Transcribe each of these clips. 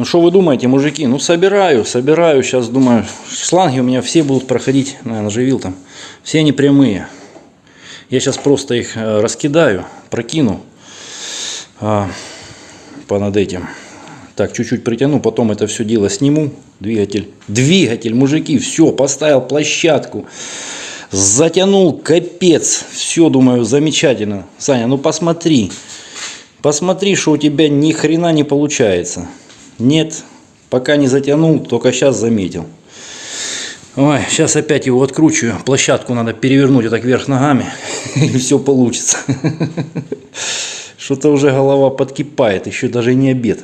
Ну что вы думаете, мужики? Ну собираю, собираю. Сейчас думаю, шланги у меня все будут проходить, наверное, живил там. Все они прямые. Я сейчас просто их э, раскидаю, прокину а, понад этим. Так, чуть-чуть притяну, потом это все дело сниму. Двигатель, двигатель, мужики, все, поставил площадку. Затянул, капец. Все, думаю, замечательно. Саня, ну посмотри. Посмотри, что у тебя ни хрена не получается. Нет, пока не затянул, только сейчас заметил. Ой, сейчас опять его откручиваю. Площадку надо перевернуть вот так вверх ногами, и все получится. Что-то уже голова подкипает, еще даже не обед.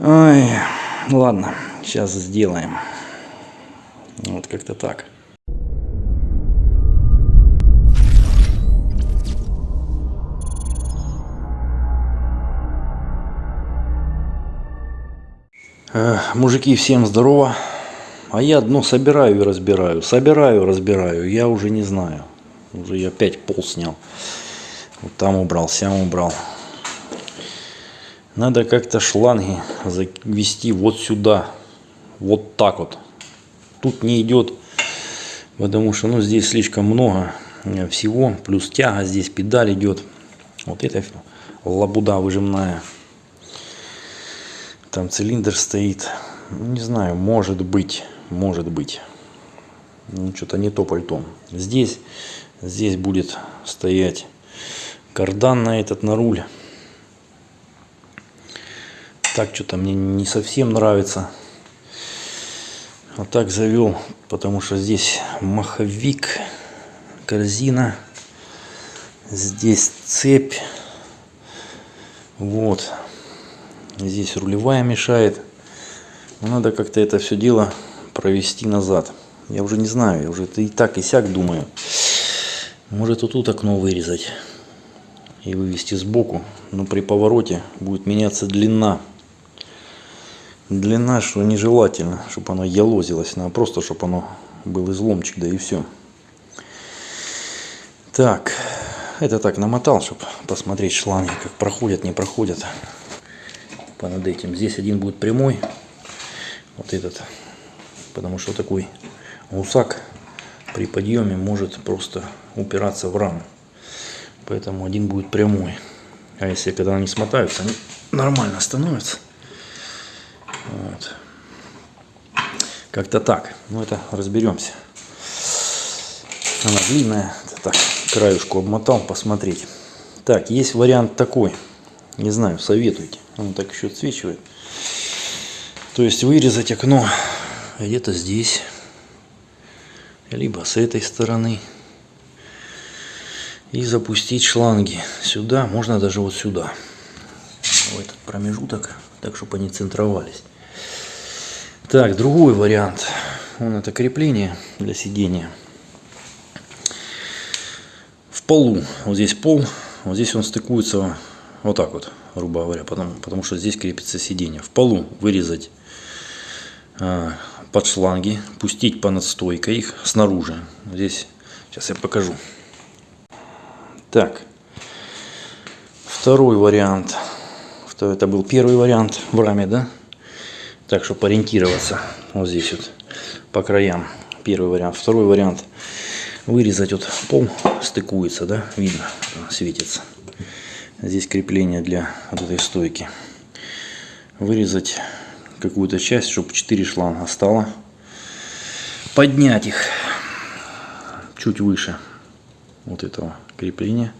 Ой, ладно, сейчас сделаем. Вот как-то так. Мужики, всем здорово. А я дно собираю и разбираю. Собираю, разбираю. Я уже не знаю. Уже я опять пол снял. Вот там убрал, сям убрал. Надо как-то шланги завести вот сюда. Вот так вот. Тут не идет, потому что ну, здесь слишком много всего. Плюс тяга, здесь педаль идет. Вот это лабуда выжимная. Там цилиндр стоит. Ну, не знаю, может быть, может быть. Ну, что-то не то пальто. Здесь, здесь будет стоять кардан на этот, на руль. Так что-то мне не совсем нравится. Вот так завел, потому что здесь маховик, корзина. Здесь цепь. Вот. Здесь рулевая мешает. Надо как-то это все дело провести назад. Я уже не знаю, я уже и так и сяк думаю. Может вот тут окно вырезать и вывести сбоку. Но при повороте будет меняться длина. Длина, что нежелательно, чтобы оно ялозилось. Надо просто, чтобы оно был изломчик, да и все. Так, это так намотал, чтобы посмотреть шланги, как проходят, не проходят понад этим. Здесь один будет прямой, вот этот, потому что такой гусак при подъеме может просто упираться в раму. Поэтому один будет прямой. А если когда они смотаются, они нормально становятся. Вот. Как-то так. Ну это разберемся. Она длинная. Это так, краюшку обмотал, посмотреть. Так, есть вариант такой. Не знаю, советуйте. Он так еще отсвечивает. То есть вырезать окно где-то здесь. Либо с этой стороны. И запустить шланги сюда. Можно даже вот сюда. В этот промежуток. Так, чтобы они центровались. Так, другой вариант. Вон это крепление для сидения. В полу. Вот здесь пол. Вот здесь он стыкуется вот так вот грубо говоря, потому, потому что здесь крепится сиденье. В полу вырезать э, под шланги, пустить по надстойкой их снаружи. Здесь, сейчас я покажу. Так, второй вариант. Это был первый вариант в раме, да? Так, чтобы ориентироваться вот здесь вот по краям. Первый вариант. Второй вариант. Вырезать вот пол, стыкуется, да? Видно, светится. Здесь крепление для вот этой стойки. Вырезать какую-то часть, чтобы 4 шланга стало. Поднять их чуть выше вот этого крепления.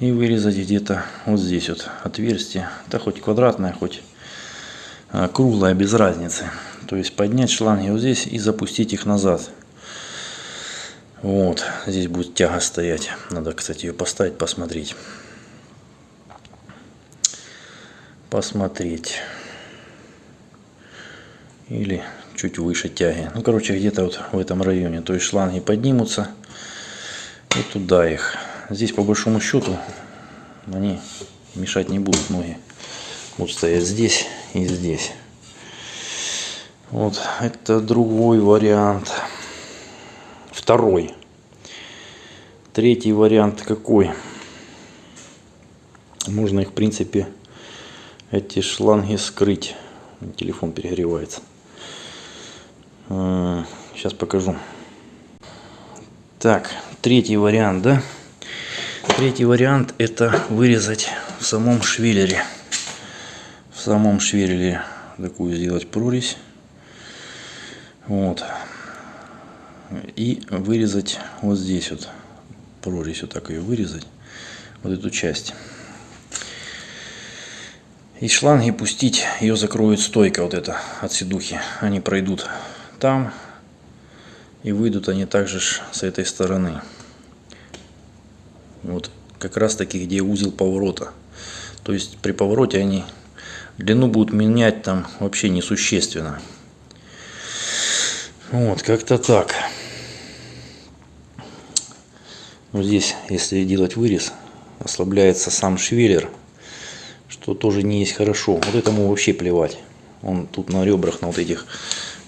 И вырезать где-то вот здесь вот отверстие. Да хоть квадратное, хоть а, круглое, без разницы. То есть поднять шланги вот здесь и запустить их назад. Вот, здесь будет тяга стоять. Надо, кстати, ее поставить, посмотреть. Посмотреть. Или чуть выше тяги. Ну, короче, где-то вот в этом районе. То есть шланги поднимутся и туда их. Здесь, по большому счету, они мешать не будут ноги. Будут стоять здесь и здесь. Вот, это другой вариант. Второй. Третий вариант какой? Можно их, в принципе, эти шланги скрыть. Телефон перегревается. Сейчас покажу. Так, третий вариант, да? Третий вариант это вырезать в самом швеллере. В самом швеллере такую сделать прорезь. Вот. И вырезать вот здесь вот. Прорезь вот так ее вырезать. Вот эту часть. И шланги пустить, ее закроет стойка вот эта от седухи. Они пройдут там и выйдут они также с этой стороны. Вот как раз таки, где узел поворота. То есть при повороте они длину будут менять там вообще несущественно. Вот, как-то так. Вот здесь, если делать вырез, ослабляется сам швеллер, что тоже не есть хорошо. Вот этому вообще плевать. Он тут на ребрах, на вот этих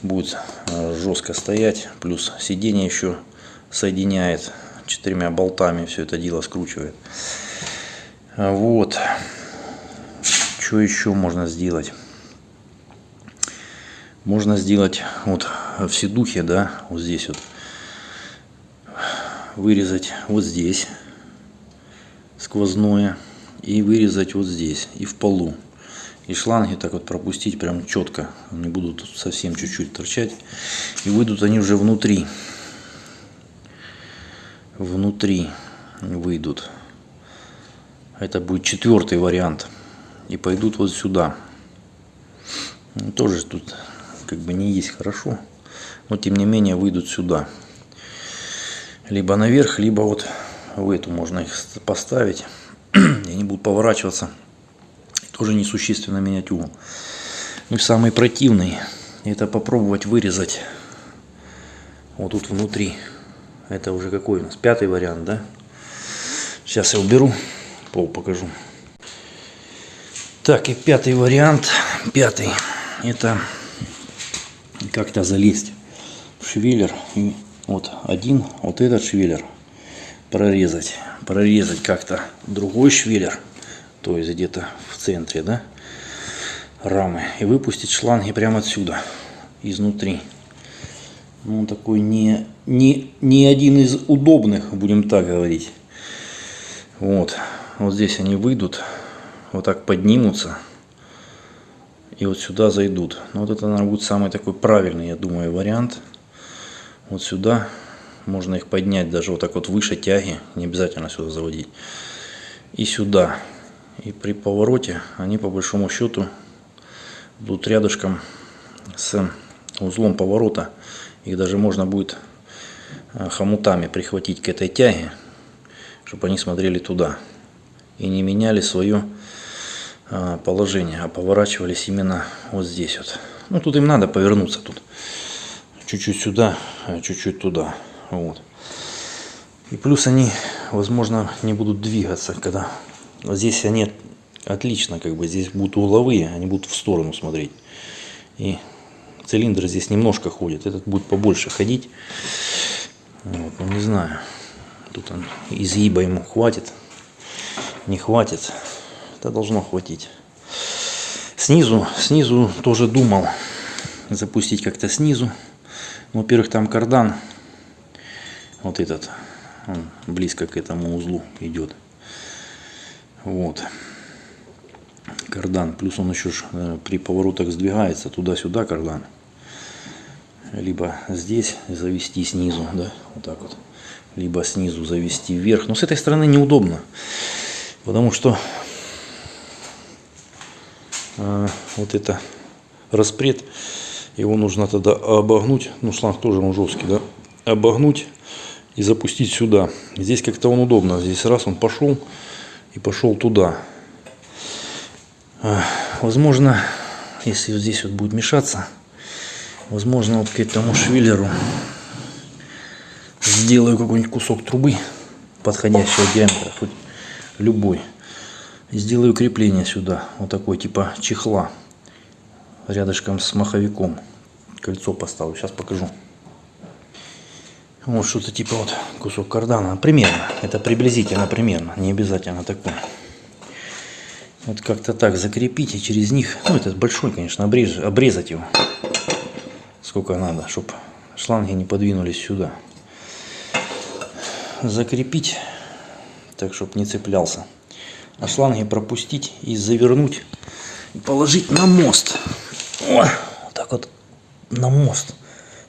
будет э, жестко стоять. Плюс сиденье еще соединяет четырьмя болтами. Все это дело скручивает. Вот. Что еще можно сделать? Можно сделать вот в седухе, да, вот здесь вот вырезать вот здесь сквозное и вырезать вот здесь и в полу. И шланги так вот пропустить прям четко. Они будут совсем чуть-чуть торчать. И выйдут они уже внутри. Внутри выйдут. Это будет четвертый вариант. И пойдут вот сюда. Тоже тут как бы не есть хорошо но тем не менее выйдут сюда. Либо наверх либо вот в эту можно их поставить они будут поворачиваться тоже несущественно менять угол ну и самый противный это попробовать вырезать вот тут внутри. Это уже какой у нас? Пятый вариант да? Сейчас я уберу пол покажу. Так и пятый вариант. Пятый это как-то залезть в швеллер и вот один вот этот швеллер прорезать прорезать как-то другой швеллер то есть где-то в центре да рамы и выпустить шланги прямо отсюда изнутри. Ну, он такой не, не, не один из удобных будем так говорить. Вот вот здесь они выйдут вот так поднимутся и вот сюда зайдут. Но ну, вот это наверное будет самый такой правильный я думаю вариант. Вот сюда можно их поднять даже вот так вот выше тяги не обязательно сюда заводить. И сюда. И при повороте они по большому счету будут рядышком с узлом поворота. Их даже можно будет э, хомутами прихватить к этой тяге чтобы они смотрели туда и не меняли свое э, положение а поворачивались именно вот здесь вот. Ну тут им надо повернуться тут. Чуть-чуть сюда, а чуть-чуть туда. Вот. И плюс они, возможно, не будут двигаться, когда здесь они отлично, как бы здесь будут угловые, они будут в сторону смотреть. И цилиндр здесь немножко ходит, этот будет побольше ходить. Вот, ну, не знаю, тут он изгиба ему хватит, не хватит, это должно хватить. Снизу, снизу тоже думал запустить как-то снизу. Во-первых, там кардан, вот этот, он близко к этому узлу идет. Вот. Кардан. Плюс он еще э, при поворотах сдвигается туда-сюда кардан. Либо здесь завести снизу, да, вот так вот. Либо снизу завести вверх. Но с этой стороны неудобно. Потому что э, вот это распред его нужно тогда обогнуть, ну шланг тоже он жесткий, да, обогнуть и запустить сюда. Здесь как-то он удобно, здесь раз он пошел и пошел туда. Возможно, если вот здесь вот будет мешаться, возможно вот к этому швеллеру сделаю какой-нибудь кусок трубы подходящего диаметра, хоть любой. И сделаю крепление сюда, вот такой типа чехла рядышком с маховиком. Кольцо поставлю, сейчас покажу. Вот что-то типа вот кусок кардана. Примерно, это приблизительно примерно, не обязательно такое. Вот как-то так закрепить и через них, ну этот большой, конечно, обрез, обрезать его. Сколько надо, чтобы шланги не подвинулись сюда. Закрепить, так, чтобы не цеплялся. А шланги пропустить и завернуть. И положить на мост. О, вот так вот на мост.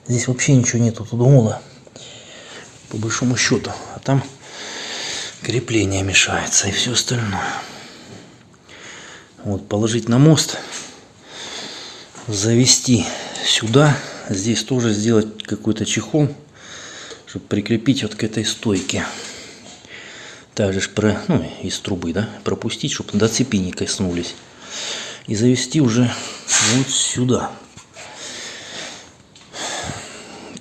Здесь вообще ничего нету, тут мола. По большому счету. А там крепление мешается и все остальное. Вот, положить на мост, завести сюда, здесь тоже сделать какой-то чехол, чтобы прикрепить вот к этой стойке. Также про, ну, из трубы, да, пропустить, чтобы до цепи не коснулись. И завести уже вот сюда.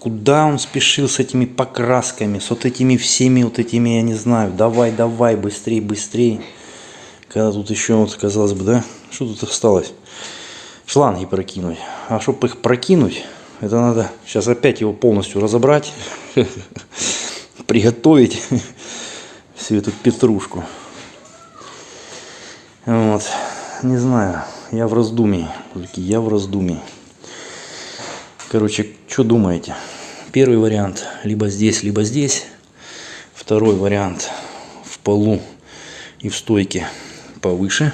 Куда он спешил с этими покрасками, с вот этими всеми вот этими, я не знаю, давай, давай, быстрее, быстрее. Когда тут еще, вот, казалось бы, да, что тут осталось? Шланги прокинуть. А чтобы их прокинуть, это надо сейчас опять его полностью разобрать, приготовить всю эту петрушку. Вот. Не знаю, я в раздумии. Я в раздумии. Короче, что думаете? Первый вариант либо здесь, либо здесь. Второй вариант в полу и в стойке повыше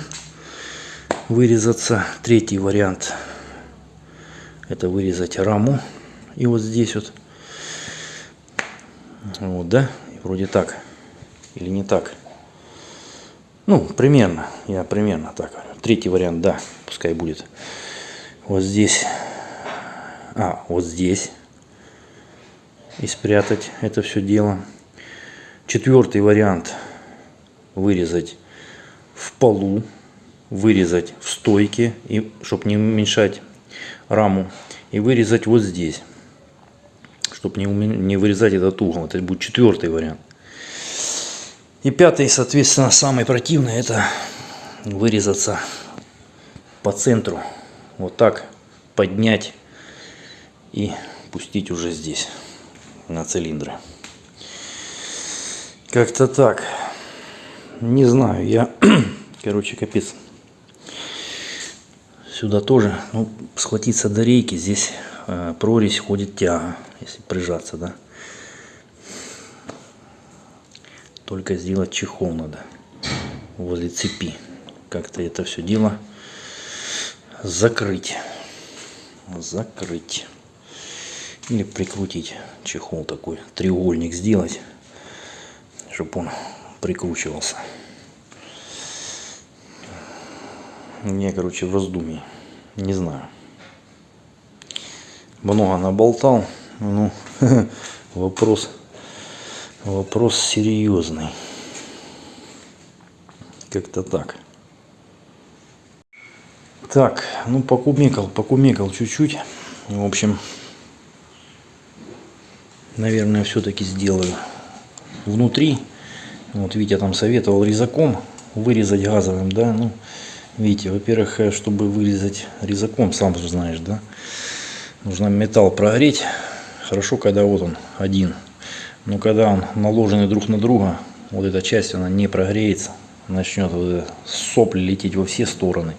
вырезаться. Третий вариант это вырезать раму. И вот здесь вот. Вот, да? вроде так. Или не так. Ну, примерно. Я примерно так. Третий вариант, да. Пускай будет. Вот здесь. А, вот здесь. И спрятать это все дело. Четвертый вариант. Вырезать в полу, вырезать в стойке, и, чтобы не уменьшать раму, и вырезать вот здесь, чтобы не, не вырезать этот угол. Это будет четвертый вариант. И пятый, соответственно, самый противный, это вырезаться по центру. Вот так поднять и пустить уже здесь, на цилиндры. Как-то так. Не знаю, я, короче, капец. Сюда тоже, ну, схватиться до рейки, здесь э, прорезь ходит тяга, если прижаться, да. Только сделать чехол надо возле цепи. Как-то это все дело закрыть. Закрыть. Или прикрутить чехол такой, треугольник сделать, чтобы он прикручивался. Я, короче, в раздумье. Не знаю. Много наболтал. Ну, вопрос, вопрос серьезный. Как-то так. Так, ну покумекал, покумекал чуть-чуть. В общем, наверное, все-таки сделаю внутри. Вот Витя там советовал резаком вырезать газовым, да, ну, видите, во-первых, э, чтобы вырезать резаком, сам же знаешь, да, нужно металл прогреть, хорошо, когда вот он один, но когда он наложенный друг на друга, вот эта часть, она не прогреется, начнет вот сопли лететь во все стороны,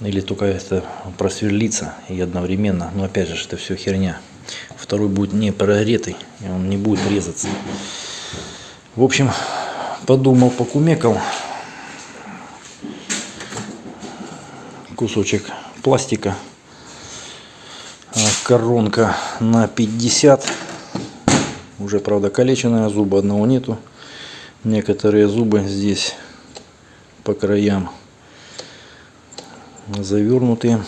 или только это просверлится и одновременно, но опять же, это все херня, второй будет не прогретый, и он не будет резаться. В общем, подумал, покумекал. Кусочек пластика. А, коронка на 50. Уже, правда, калеченная, зуба одного нету. Некоторые зубы здесь по краям завернутые.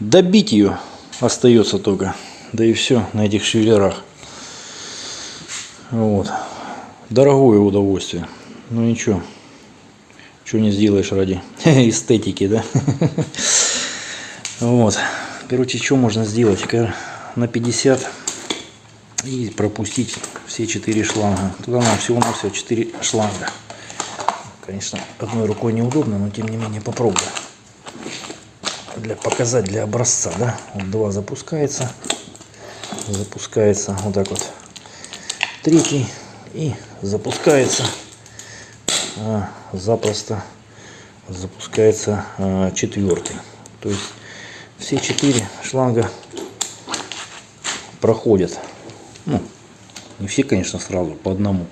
Добить ее остается только. Да и все на этих шевелерах. Вот. Дорогое удовольствие. Ну ничего. Что не сделаешь ради эстетики, да? Вот. Короче, что можно сделать? На 50 и пропустить все четыре шланга. Туда нам всего-навсего 4 шланга. Конечно, одной рукой неудобно, но тем не менее попробую. Для показать для образца, да? Вот два запускается. Запускается вот так вот третий и запускается а, запросто запускается э, четвертый. То есть все четыре шланга проходят. Ну, не все, конечно, сразу, по одному.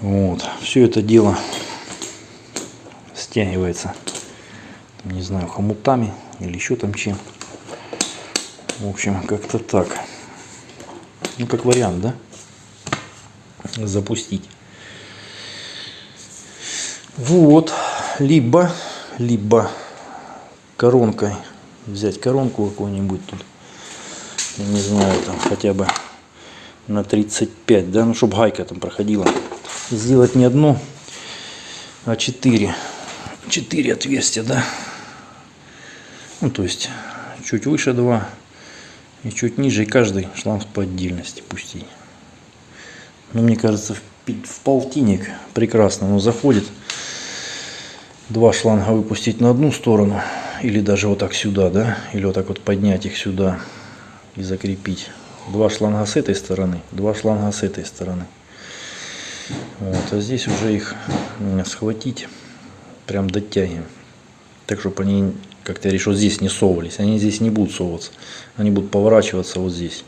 Вот. Все это дело стягивается, не знаю, хомутами или еще там чем. В общем, как-то так. Ну, как вариант, да? Запустить. Вот. Либо, либо коронкой взять коронку какую-нибудь тут. Не знаю, там хотя бы на 35, да, ну, чтобы гайка там проходила. Сделать не одну, а четыре. Четыре отверстия, да. Ну, то есть, чуть выше два и чуть ниже, и каждый шланг по отдельности пустить. Ну, мне кажется, в, в полтинник прекрасно но заходит. Два шланга выпустить на одну сторону, или даже вот так сюда, да, или вот так вот поднять их сюда и закрепить. Два шланга с этой стороны, два шланга с этой стороны. Вот, а здесь уже их схватить, прям дотягиваем. Так, чтобы они, как-то я решил, здесь не совывались. Они здесь не будут совываться. Они будут поворачиваться вот здесь.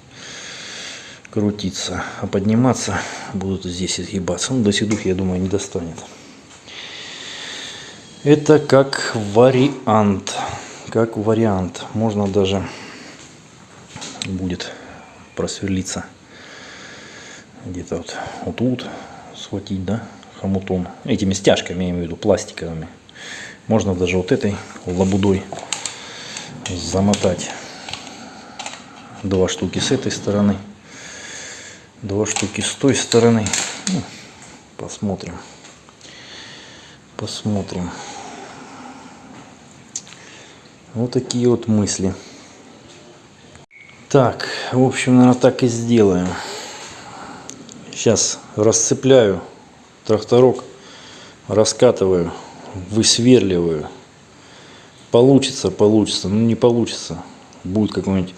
Крутиться. А подниматься будут здесь изгибаться. Ну, до седух, я думаю, не достанет. Это как вариант. Как вариант. Можно даже будет просверлиться где-то вот, вот тут схватить, да, хомутом. Этими стяжками, я имею в виду, пластиковыми. Можно даже вот этой лабудой замотать. Два штуки с этой стороны. Два штуки с той стороны. Ну, посмотрим. Посмотрим. Вот такие вот мысли. Так, в общем, наверное, так и сделаем. Сейчас расцепляю тракторок, раскатываю, высверливаю. Получится, получится, ну не получится. Будет какое-нибудь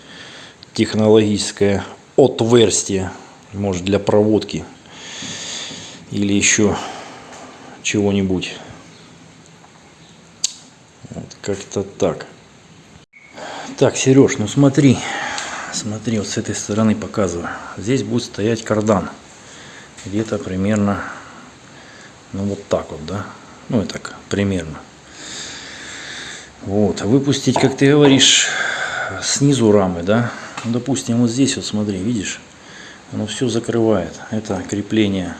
технологическое отверстие, может для проводки или еще чего-нибудь. Вот как-то так. Так, Сереж, ну смотри, смотри, вот с этой стороны показываю. Здесь будет стоять кардан где-то примерно, ну вот так вот, да, ну и так примерно. Вот, выпустить, как ты говоришь, снизу рамы, да, ну, допустим, вот здесь вот смотри, видишь, оно все закрывает. Это крепление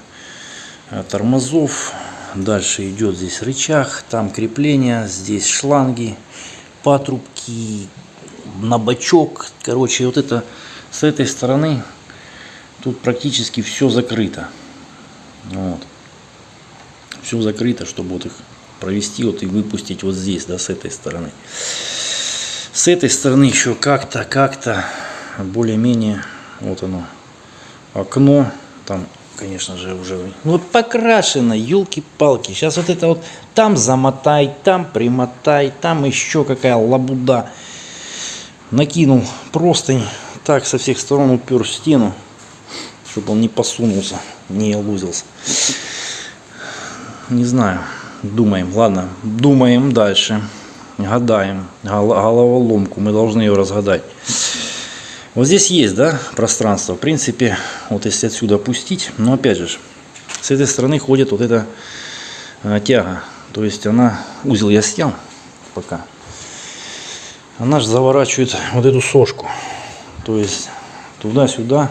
э, тормозов, дальше идет здесь рычаг, там крепление, здесь шланги, патрубки, на бачок, короче, вот это с этой стороны Тут практически все закрыто. Вот. Все закрыто, чтобы вот их провести вот и выпустить вот здесь, да, с этой стороны. С этой стороны еще как-то, как-то более-менее, вот оно, окно, там, конечно же, уже, ну покрашено, елки-палки. Сейчас вот это вот, там замотай, там примотай, там еще какая лабуда. Накинул простынь, так со всех сторон упер в стену чтобы он не посунулся, не лузился. Не знаю, думаем, ладно, думаем дальше, гадаем, головоломку, мы должны ее разгадать. Вот здесь есть, да, пространство, в принципе, вот если отсюда опустить, но опять же, с этой стороны ходит вот эта а, тяга, то есть она, узел я снял пока, она же заворачивает вот эту сошку, то есть туда-сюда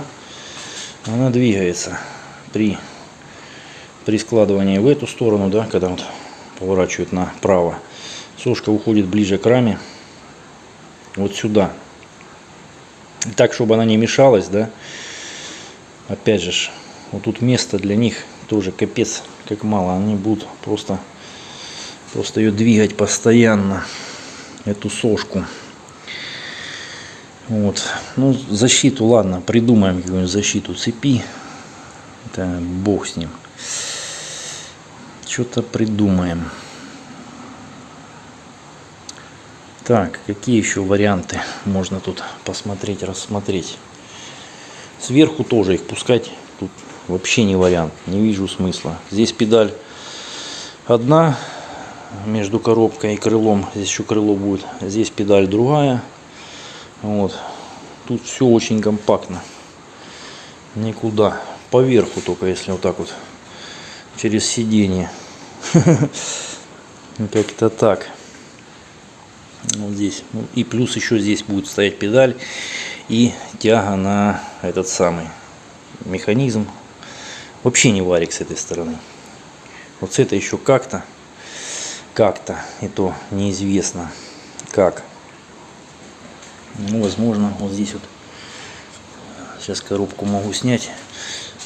она двигается при, при складывании в эту сторону, да, когда вот поворачивает направо. Сушка уходит ближе к раме, вот сюда. Так, чтобы она не мешалась, да. Опять же, вот тут место для них тоже капец как мало. Они будут просто, просто ее двигать постоянно, эту сошку. Вот. Ну, защиту, ладно, придумаем какую-нибудь защиту цепи. Это бог с ним. Что-то придумаем. Так, какие еще варианты можно тут посмотреть, рассмотреть. Сверху тоже их пускать тут вообще не вариант. Не вижу смысла. Здесь педаль одна между коробкой и крылом. Здесь еще крыло будет. Здесь педаль другая. Вот. Тут все очень компактно. Никуда. Поверху только, если вот так вот. Через сиденье. Как-то так. Вот здесь. Ну, и плюс еще здесь будет стоять педаль и тяга на этот самый механизм. Вообще не варик с этой стороны. Вот с этой еще как-то. Как-то. И то неизвестно как. Ну, возможно, вот здесь вот. Сейчас коробку могу снять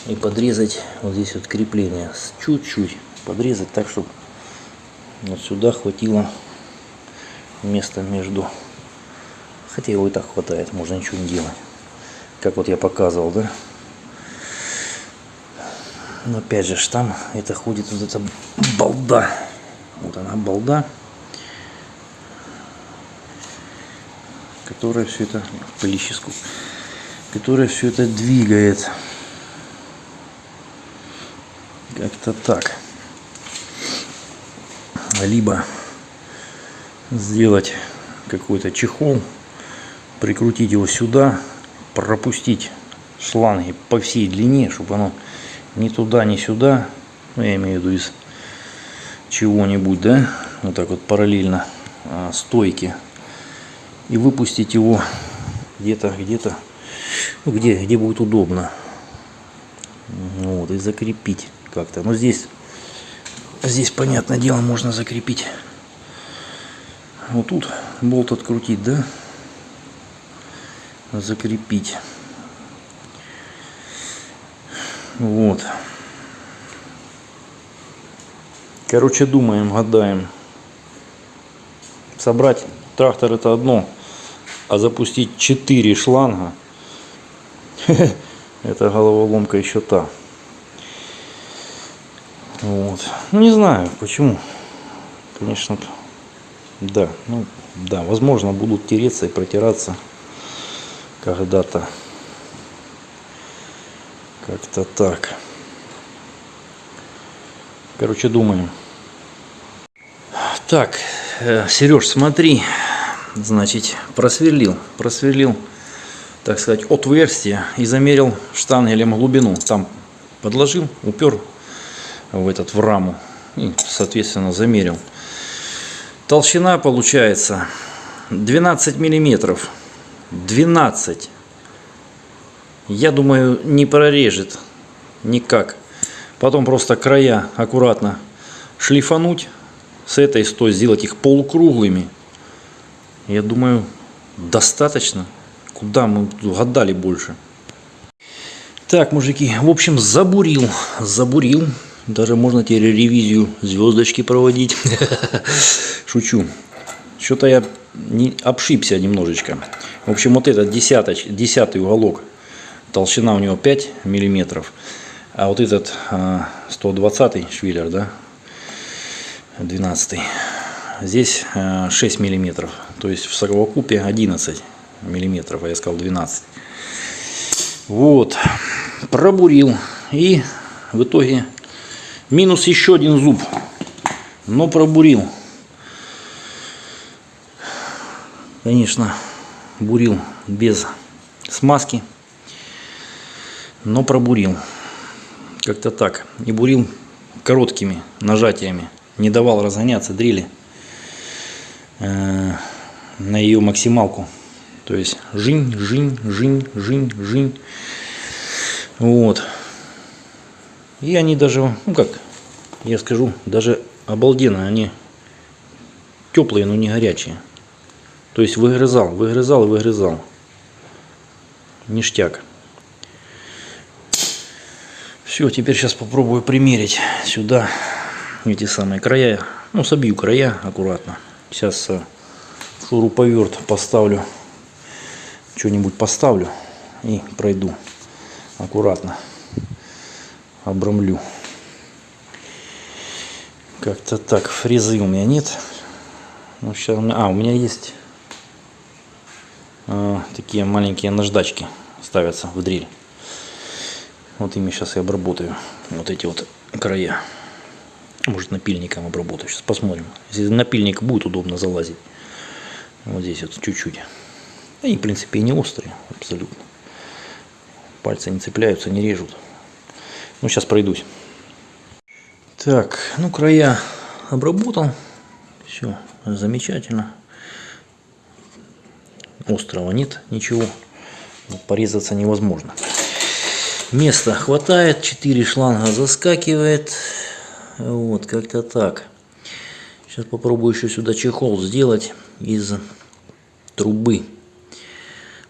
и подрезать вот здесь вот крепление. Чуть-чуть подрезать так, чтобы вот сюда хватило места между. Хотя его и так хватает можно ничего не делать. Как вот я показывал да? Но опять же там это ходит вот эта балда. Вот она балда которая все это пылищеску которая все это двигает. Как-то так либо сделать какой-то чехол, прикрутить его сюда, пропустить шланги по всей длине, чтобы оно ни туда, ни сюда, ну, я имею в виду из чего-нибудь, да, вот так вот параллельно а, стойки, и выпустить его где-то, где-то, ну, где, где будет удобно, вот, и закрепить как-то, но здесь, здесь, понятное дело, можно закрепить вот тут болт открутить, да? Закрепить. Вот. Короче, думаем, гадаем. Собрать трактор это одно, а запустить 4 шланга, это головоломка еще та. Вот. Ну, не знаю, почему. Конечно, да, ну да, возможно будут тереться и протираться когда-то. Как-то так. Короче, думаем. Так, э, Сереж, смотри, значит, просверлил, просверлил, так сказать, отверстие и замерил штангелем глубину. Там подложил, упер в этот в раму и, соответственно, замерил. Толщина получается 12 миллиметров. 12. Я думаю, не прорежет никак. Потом просто края аккуратно шлифануть. С этой стой сделать их полукруглыми. Я думаю, достаточно. Куда мы гадали больше. Так, мужики, в общем, забурил. Забурил. Даже можно теперь ревизию звездочки проводить. Шучу. Что-то я не обшибся немножечко. В общем, вот этот десяточ, десятый уголок, толщина у него 5 миллиметров. А вот этот 120 швиллер, да, 12 здесь 6 миллиметров. То есть в совокупе 11 миллиметров, а я сказал 12. Вот, пробурил. И в итоге Минус еще один зуб. Но пробурил. Конечно, бурил без смазки. Но пробурил. Как-то так. И бурил короткими нажатиями. Не давал разгоняться дрели э, на ее максималку. То есть жинь, жинь, жинь, жинь, жинь. Вот. И они даже, ну как, я скажу, даже обалденно, они теплые, но не горячие. То есть выгрызал, выгрызал и выгрызал. Ништяк. Все, теперь сейчас попробую примерить сюда эти самые края. Ну, собью края аккуратно. Сейчас э, шуруповерт поставлю. Что-нибудь поставлю и пройду аккуратно обрамлю. Как-то так. Фрезы у меня нет. Ну, сейчас у меня... А, у меня есть э, такие маленькие наждачки ставятся в дрель. Вот ими сейчас я обработаю вот эти вот края. Может напильником обработаю. Сейчас посмотрим. Если напильник будет удобно залазить. Вот здесь вот чуть-чуть. Они, в принципе, и не острые абсолютно. Пальцы не цепляются, не режут. Ну, сейчас пройдусь. Так, ну, края обработал. Все замечательно. Острого нет, ничего. Порезаться невозможно. Места хватает, 4 шланга заскакивает. Вот, как-то так. Сейчас попробую еще сюда чехол сделать из трубы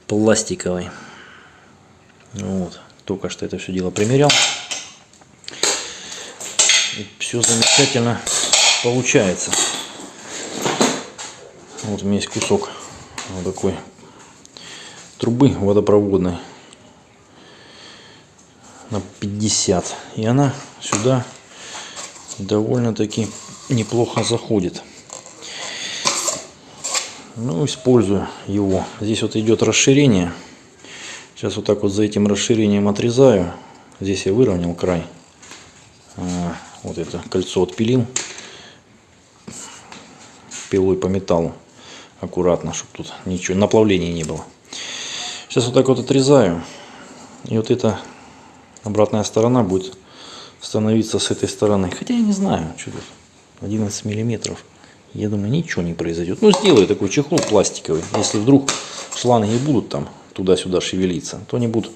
пластиковой. Вот, только что это все дело примерял. Все замечательно получается. Вот у меня есть кусок вот такой трубы водопроводной на 50 и она сюда довольно-таки неплохо заходит. Ну использую его. Здесь вот идет расширение. Сейчас вот так вот за этим расширением отрезаю. Здесь я выровнял край вот это кольцо отпилил пилой по металлу аккуратно чтобы тут ничего наплавления не было сейчас вот так вот отрезаю и вот эта обратная сторона будет становиться с этой стороны. Хотя я не знаю, что тут 11 миллиметров. Я думаю, ничего не произойдет. Ну, сделаю такой чехол пластиковый. Если вдруг шланги будут там туда-сюда шевелиться, то они будут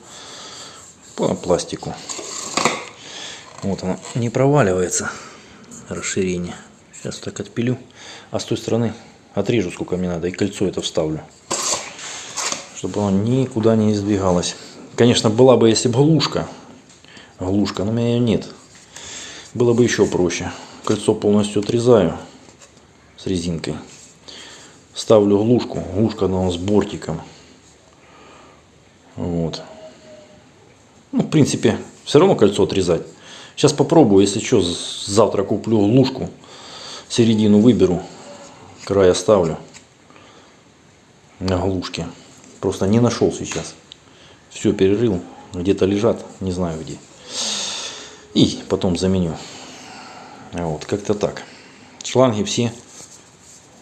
по пластику. Вот оно не проваливается расширение. Сейчас так отпилю. А с той стороны отрежу сколько мне надо и кольцо это вставлю. Чтобы оно никуда не издвигалось. Конечно, была бы, если бы лужка глушка, но у меня ее нет. Было бы еще проще. Кольцо полностью отрезаю с резинкой. Ставлю глушку. Глушка она с бортиком. Вот. Ну, в принципе, все равно кольцо отрезать. Сейчас попробую, если что, завтра куплю глушку. Середину выберу. Край оставлю. На глушке. Просто не нашел сейчас. Все перерыл. Где-то лежат. Не знаю где. И потом заменю. Вот, как-то так. Шланги все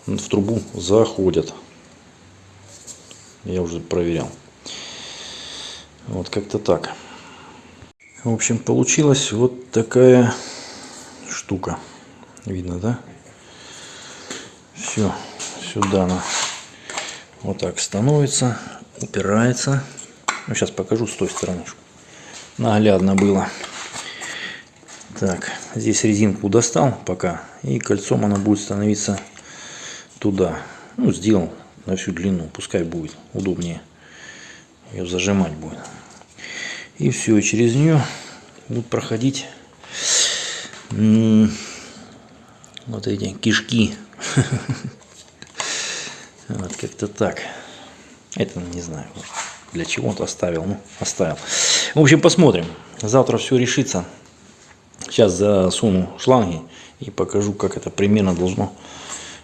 в трубу заходят. Я уже проверял. Вот как-то так. В общем, получилась вот такая штука. Видно, да? Все, сюда она вот так становится, упирается. Ну, сейчас покажу с той стороны, наглядно было. Так, здесь резинку достал пока, и кольцом она будет становиться туда. Ну, сделал на всю длину, пускай будет удобнее. Ее зажимать будет. И все, через нее будут проходить вот эти кишки. Вот как-то так. Это не знаю, для чего-то оставил. Ну, оставил. В общем, посмотрим. Завтра все решится. Сейчас засуну шланги и покажу, как это примерно должно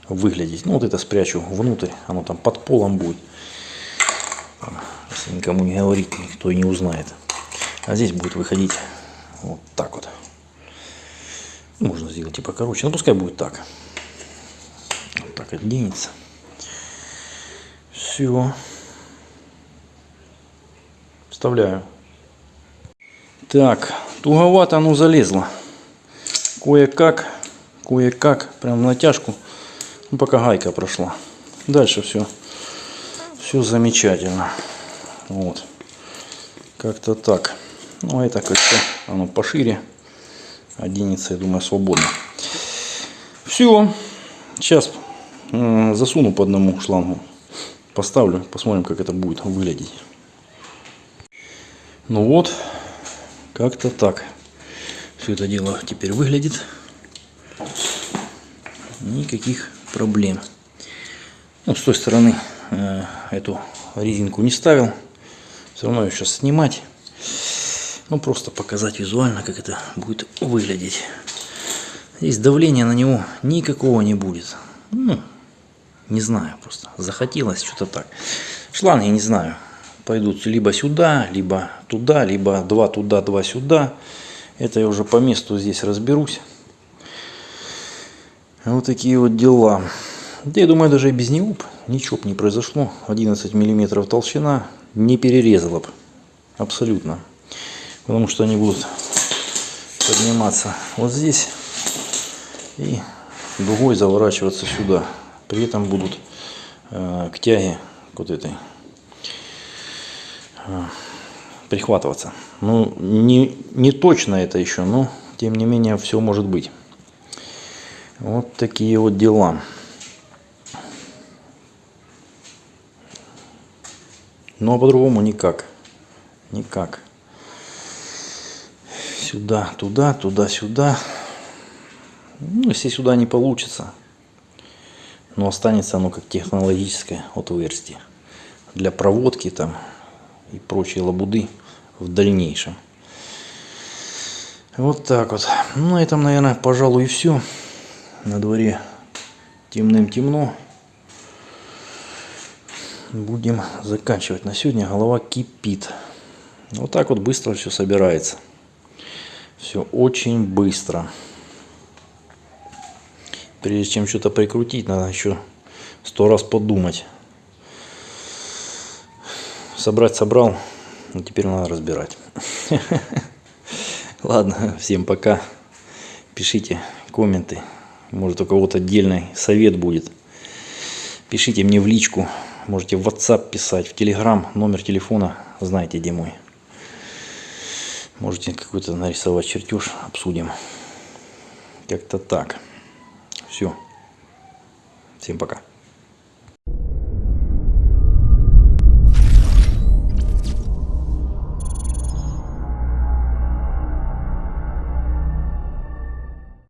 выглядеть. Ну, вот это спрячу внутрь, оно там под полом будет. Если никому не говорить, никто и не узнает. А здесь будет выходить вот так вот. Можно сделать типа короче, но пускай будет так. Вот так отденется. Все. Вставляю. Так, туговато оно залезло. Кое-как, кое-как, прям натяжку. Ну, пока гайка прошла. Дальше все, все замечательно. Вот. Как-то так. Ну, а это кольцо, оно пошире. Оденется, я думаю, свободно. Все. Сейчас засуну по одному шлангу. Поставлю, посмотрим, как это будет выглядеть. Ну вот, как-то так. Все это дело теперь выглядит. Никаких проблем. Ну, с той стороны э, эту резинку не ставил. Все равно ее сейчас снимать. Ну, просто показать визуально, как это будет выглядеть. Здесь давления на него никакого не будет. Ну, не знаю просто. Захотелось что-то так. Шланги не знаю. Пойдут либо сюда, либо туда, либо два туда, два сюда. Это я уже по месту здесь разберусь. Вот такие вот дела. Да я думаю, даже и без него ничего бы не произошло. 11 миллиметров толщина не перерезала бы. Абсолютно. Потому что они будут подниматься вот здесь и дугой заворачиваться сюда. При этом будут э, к тяге вот этой э, прихватываться. Ну, не, не точно это еще, но тем не менее все может быть. Вот такие вот дела. Ну а по-другому никак. Никак. Сюда, туда, туда, сюда. Ну, если сюда не получится, но останется оно как технологическое отверстие для проводки там и прочей лабуды в дальнейшем. Вот так вот. Ну, на этом, наверное, пожалуй, и все. На дворе темным темно. Будем заканчивать. На сегодня голова кипит. Вот так вот быстро все собирается. Все очень быстро. Прежде чем что-то прикрутить, надо еще сто раз подумать. Собрать собрал, а теперь надо разбирать. Ладно, всем пока. Пишите комменты. Может у кого-то отдельный совет будет. Пишите мне в личку. Можете в WhatsApp писать, в Telegram. Номер телефона знаете где мой. Можете какой-то нарисовать чертеж, обсудим. Как-то так. Все. Всем пока.